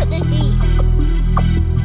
Bob's this beat.